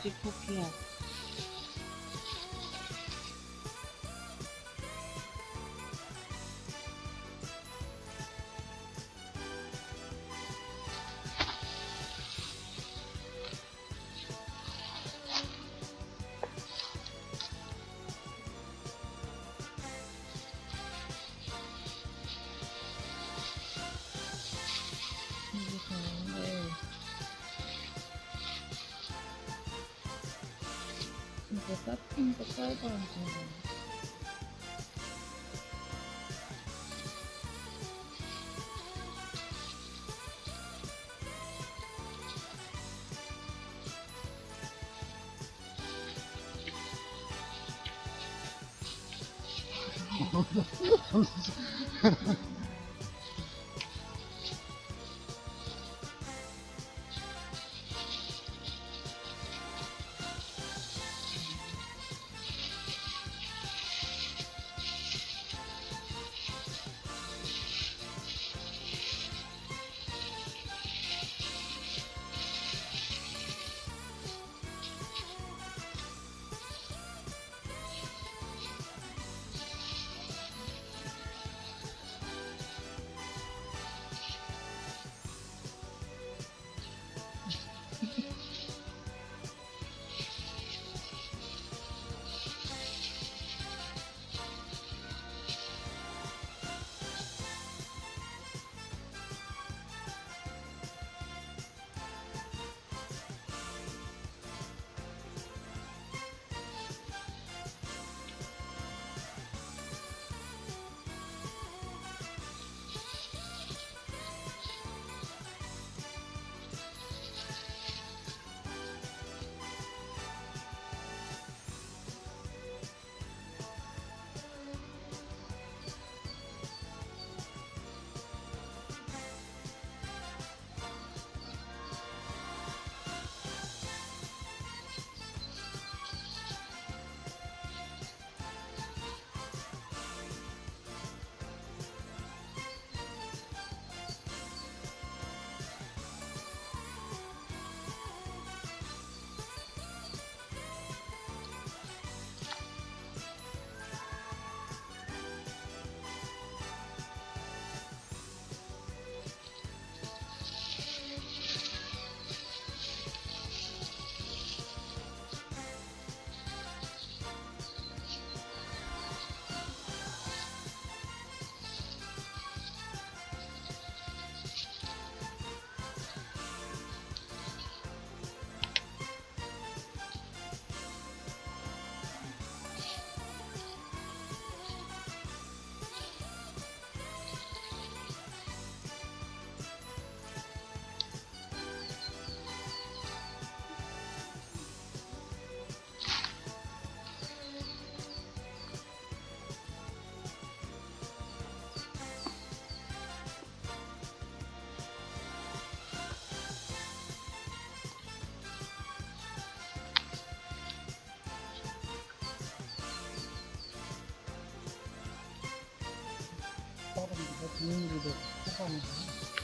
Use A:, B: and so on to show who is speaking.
A: 아직 포기하고 Was hat denn für Zauber Ha ha ha. 뭐 국민들도 효과입니다.